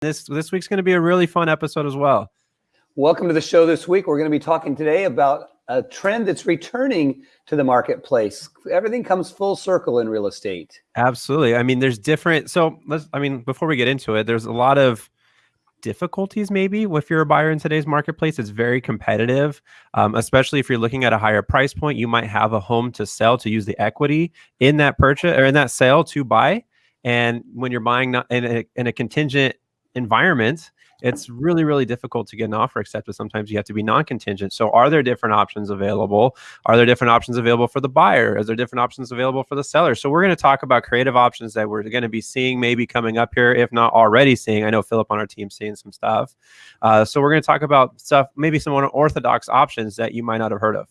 This this week's going to be a really fun episode as well. Welcome to the show this week. We're going to be talking today about a trend that's returning to the marketplace. Everything comes full circle in real estate. Absolutely. I mean, there's different. So let's. I mean, before we get into it, there's a lot of difficulties maybe if you're a buyer in today's marketplace it's very competitive um, especially if you're looking at a higher price point you might have a home to sell to use the equity in that purchase or in that sale to buy and when you're buying not in a, in a contingent environment, it's really, really difficult to get an offer accepted. Sometimes you have to be non-contingent. So are there different options available? Are there different options available for the buyer? Is there different options available for the seller? So we're going to talk about creative options that we're going to be seeing maybe coming up here, if not already seeing. I know Philip on our team seeing some stuff. Uh, so we're going to talk about stuff, maybe some unorthodox options that you might not have heard of.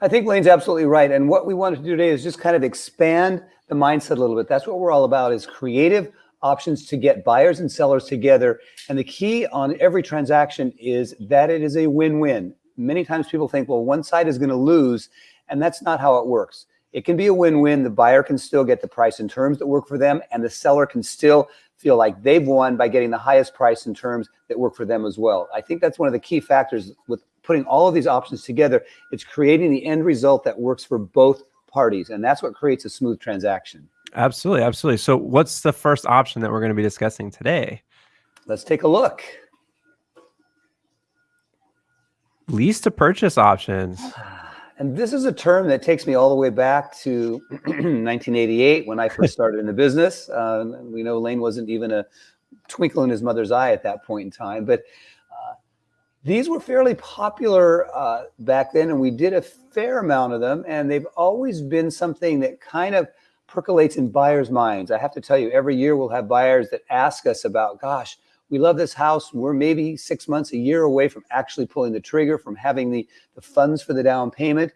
I think Lane's absolutely right. And what we wanted to do today is just kind of expand the mindset a little bit. That's what we're all about is creative options to get buyers and sellers together. And the key on every transaction is that it is a win-win. Many times people think, well, one side is going to lose, and that's not how it works. It can be a win-win. The buyer can still get the price and terms that work for them, and the seller can still feel like they've won by getting the highest price and terms that work for them as well. I think that's one of the key factors with putting all of these options together. It's creating the end result that works for both parties, and that's what creates a smooth transaction. Absolutely, absolutely. So what's the first option that we're going to be discussing today? Let's take a look. Lease to purchase options. And this is a term that takes me all the way back to 1988 when I first started in the business. Uh, we know Lane wasn't even a twinkle in his mother's eye at that point in time, but uh, these were fairly popular uh, back then, and we did a fair amount of them. And they've always been something that kind of percolates in buyers' minds. I have to tell you, every year we'll have buyers that ask us about, gosh, we love this house. We're maybe six months, a year away from actually pulling the trigger, from having the, the funds for the down payment.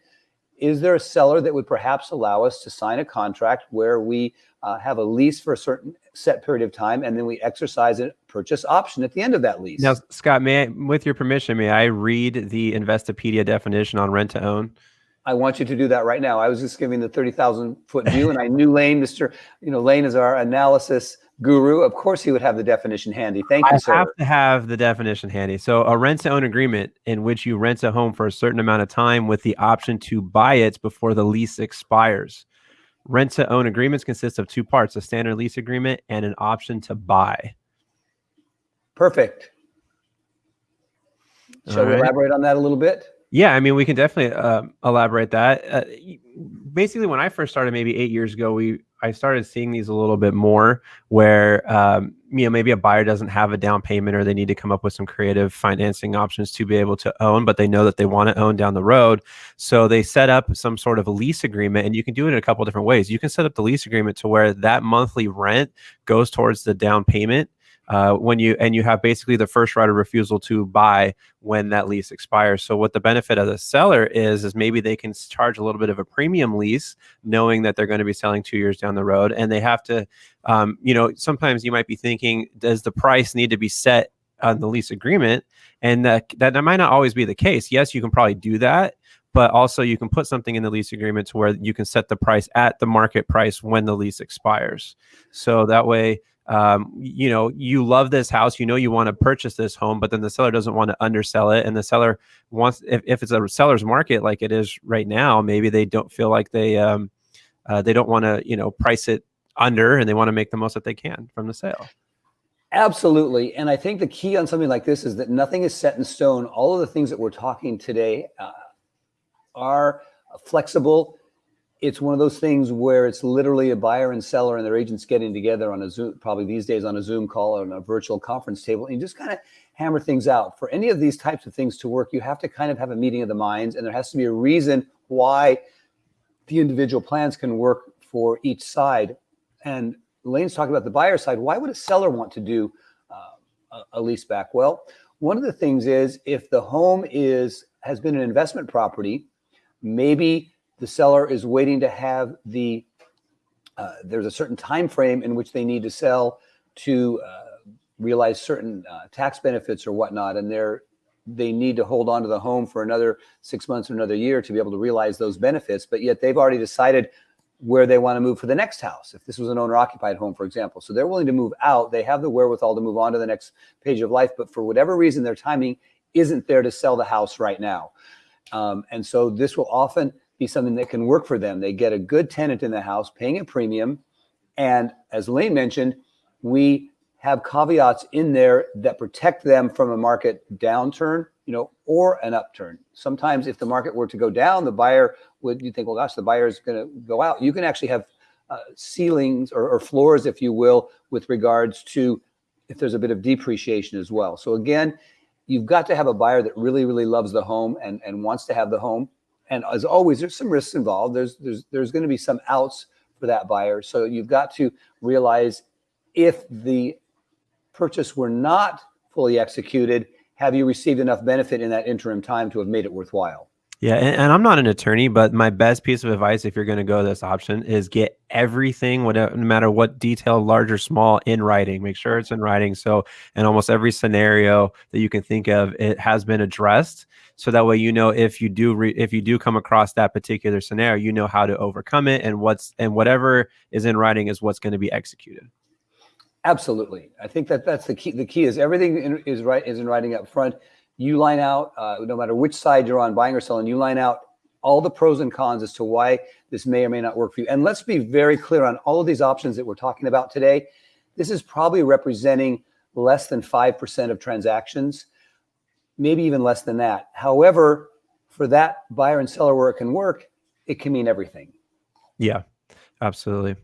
Is there a seller that would perhaps allow us to sign a contract where we uh, have a lease for a certain set period of time and then we exercise a purchase option at the end of that lease? Now, Scott, may I, with your permission, may I read the Investopedia definition on rent to own? I want you to do that right now. I was just giving the 30,000 foot view and I knew Lane, Mr. You know, Lane is our analysis guru. Of course he would have the definition handy. Thank you, I sir. have to have the definition handy. So a rent to own agreement in which you rent a home for a certain amount of time with the option to buy it before the lease expires. Rent to own agreements consist of two parts, a standard lease agreement and an option to buy. Perfect. Shall we elaborate on that a little bit? Yeah, I mean, we can definitely uh, elaborate that. Uh, basically, when I first started, maybe eight years ago, we I started seeing these a little bit more, where um, you know maybe a buyer doesn't have a down payment, or they need to come up with some creative financing options to be able to own, but they know that they want to own down the road, so they set up some sort of a lease agreement, and you can do it in a couple different ways. You can set up the lease agreement to where that monthly rent goes towards the down payment uh, when you and you have basically the first right of refusal to buy when that lease expires. So what the benefit of the seller is is maybe they can charge a little bit of a premium lease, knowing that they're going to be selling two years down the road, and they have to, um, you know, sometimes you might be thinking, does the price need to be set on the lease agreement? And that that might not always be the case. Yes, you can probably do that, but also you can put something in the lease agreement to where you can set the price at the market price when the lease expires. So that way um, you know, you love this house, you know, you want to purchase this home, but then the seller doesn't want to undersell it. And the seller wants, if, if it's a seller's market like it is right now, maybe they don't feel like they, um, uh, they don't want to, you know, price it under and they want to make the most that they can from the sale. Absolutely. And I think the key on something like this is that nothing is set in stone. All of the things that we're talking today uh, are flexible it's one of those things where it's literally a buyer and seller and their agents getting together on a Zoom, probably these days on a Zoom call or on a virtual conference table, and you just kind of hammer things out. For any of these types of things to work, you have to kind of have a meeting of the minds, and there has to be a reason why the individual plans can work for each side. And Lane's talking about the buyer side. Why would a seller want to do uh, a lease back? Well, one of the things is if the home is has been an investment property, maybe the seller is waiting to have the, uh, there's a certain time frame in which they need to sell to uh, realize certain uh, tax benefits or whatnot. And they're, they need to hold on to the home for another six months or another year to be able to realize those benefits. But yet they've already decided where they want to move for the next house. If this was an owner occupied home, for example, so they're willing to move out, they have the wherewithal to move on to the next page of life, but for whatever reason, their timing isn't there to sell the house right now. Um, and so this will often be something that can work for them. They get a good tenant in the house, paying a premium. And as Lane mentioned, we have caveats in there that protect them from a market downturn, you know, or an upturn. Sometimes if the market were to go down, the buyer would, you think, well, gosh, the buyer is going to go out. You can actually have uh, ceilings or, or floors, if you will, with regards to if there's a bit of depreciation as well. So again, you've got to have a buyer that really, really loves the home and, and wants to have the home. And as always, there's some risks involved. There's there's there's going to be some outs for that buyer. So you've got to realize if the purchase were not fully executed, have you received enough benefit in that interim time to have made it worthwhile? Yeah, and, and, I'm not an attorney, but my best piece of advice, if you're going to go this option, is get everything, whatever, no matter what detail, large or small, in writing. Make sure it's in writing. So, in almost every scenario that you can think of, it has been addressed. So that way, you know if you do re- if you do come across that particular scenario, you know how to overcome it, and what's and whatever is in writing is what's going to be executed. Absolutely, I think that that's the key. The key is everything in, is right is in writing up front you line out, uh, no matter which side you're on, buying or selling, you line out all the pros and cons as to why this may or may not work for you. And let's be very clear on all of these options that we're talking about today. This is probably representing less than 5% of transactions, maybe even less than that. However, for that buyer and seller where it can work, it can mean everything. Yeah, absolutely.